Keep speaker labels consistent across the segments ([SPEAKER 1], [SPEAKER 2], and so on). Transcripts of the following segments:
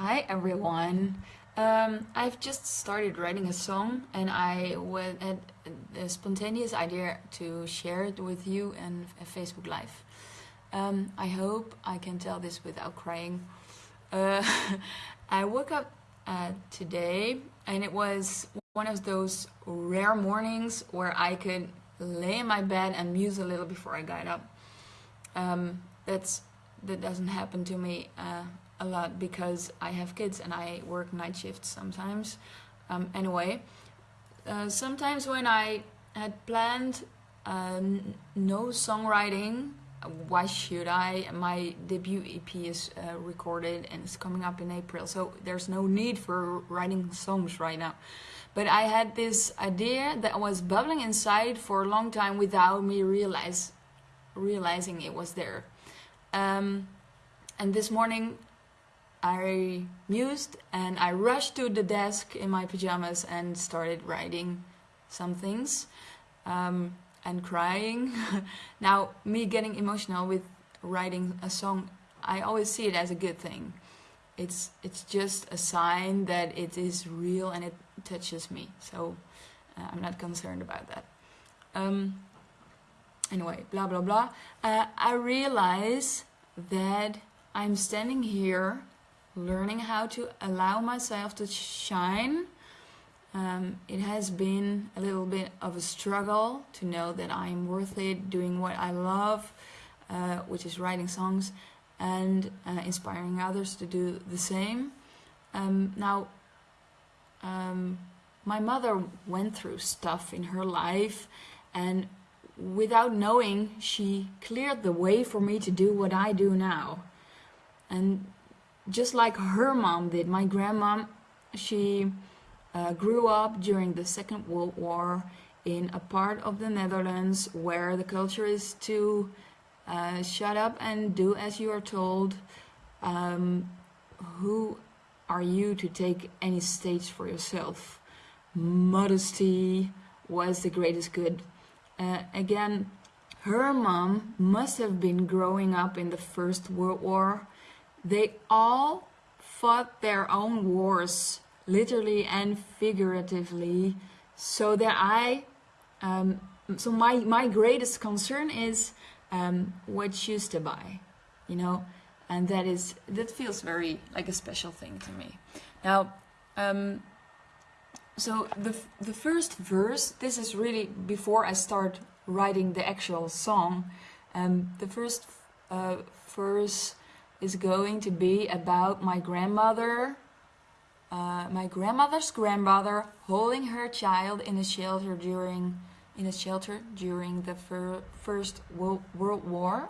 [SPEAKER 1] Hi everyone. Um, I've just started writing a song and I had a spontaneous idea to share it with you in Facebook Live. Um, I hope I can tell this without crying. Uh, I woke up uh, today and it was one of those rare mornings where I could lay in my bed and muse a little before I got up. Um, that's that doesn't happen to me uh, a lot because I have kids and I work night shifts sometimes. Um, anyway, uh, sometimes when I had planned uh, no songwriting, why should I? My debut EP is uh, recorded and it's coming up in April, so there's no need for writing songs right now. But I had this idea that was bubbling inside for a long time without me realize realizing it was there. Um, and this morning I mused and I rushed to the desk in my pajamas and started writing some things um, and crying. now, me getting emotional with writing a song, I always see it as a good thing. It's, it's just a sign that it is real and it touches me. So uh, I'm not concerned about that. Um, anyway, blah blah blah. Uh, I realize that I'm standing here learning how to allow myself to shine. Um, it has been a little bit of a struggle to know that I'm worth it doing what I love, uh, which is writing songs and uh, inspiring others to do the same. Um, now, um, my mother went through stuff in her life and without knowing, she cleared the way for me to do what I do now. And just like her mom did, my grandma, she uh, grew up during the Second World War in a part of the Netherlands where the culture is to uh, shut up and do as you are told. Um, who are you to take any stage for yourself? Modesty was the greatest good uh, again, her mom must have been growing up in the First World War. They all fought their own wars, literally and figuratively, so that I, um, so my, my greatest concern is um, what shoes to buy, you know, and that is, that feels very like a special thing to me. Now, um, so the, the first verse, this is really before I start writing the actual song. Um, the first uh, verse is going to be about my grandmother, uh, my grandmother's grandmother holding her child in a shelter during in a shelter during the fir first World, War.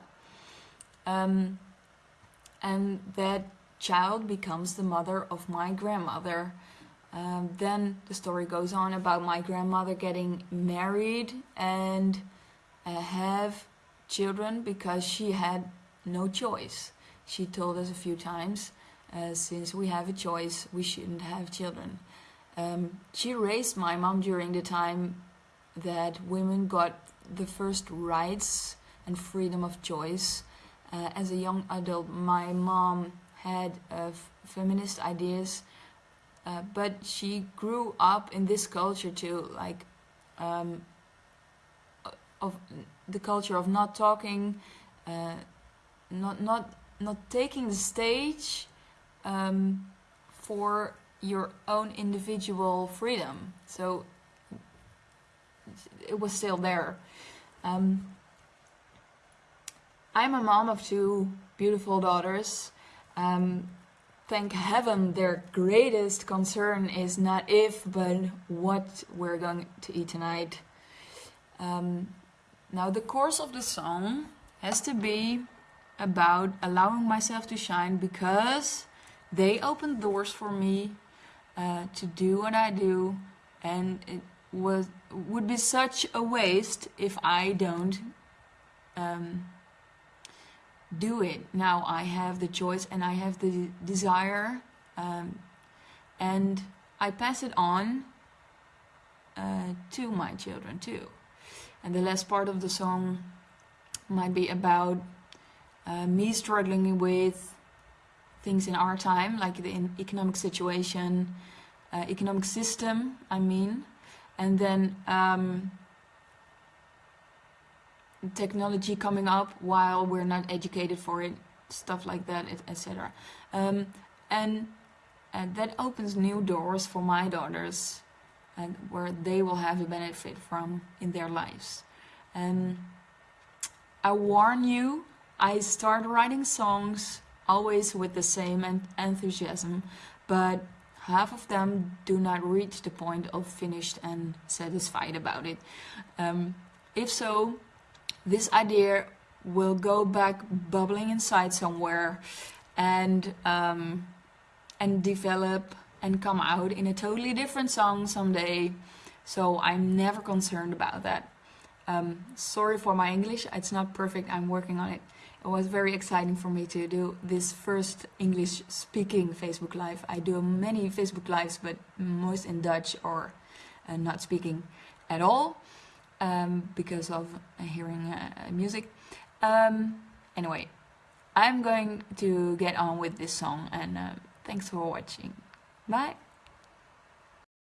[SPEAKER 1] Um, and that child becomes the mother of my grandmother. Um, then the story goes on about my grandmother getting married and uh, have children because she had no choice. She told us a few times, uh, since we have a choice, we shouldn't have children. Um, she raised my mom during the time that women got the first rights and freedom of choice. Uh, as a young adult, my mom had uh, feminist ideas uh, but she grew up in this culture too, like um, of the culture of not talking, uh, not not not taking the stage um, for your own individual freedom. So it was still there. Um, I'm a mom of two beautiful daughters. Um, thank heaven their greatest concern is not if, but what we're going to eat tonight. Um, now the course of the song has to be about allowing myself to shine because they opened doors for me uh, to do what I do and it was would be such a waste if I don't um, do it. Now I have the choice and I have the desire um, and I pass it on uh, to my children too. And the last part of the song might be about uh, me struggling with things in our time, like the economic situation, uh, economic system, I mean, and then um, technology coming up while we're not educated for it, stuff like that, etc. Um, and, and that opens new doors for my daughters and where they will have a benefit from in their lives. And I warn you, I start writing songs always with the same enthusiasm, but half of them do not reach the point of finished and satisfied about it. Um, if so, this idea will go back bubbling inside somewhere and um, and develop and come out in a totally different song someday. So I'm never concerned about that. Um, sorry for my English, it's not perfect, I'm working on it. It was very exciting for me to do this first English speaking Facebook Live. I do many Facebook Lives, but most in Dutch or uh, not speaking at all um, because of uh, hearing uh, music. Um, anyway, I'm going to get on with this song and uh, thanks for watching. Bye!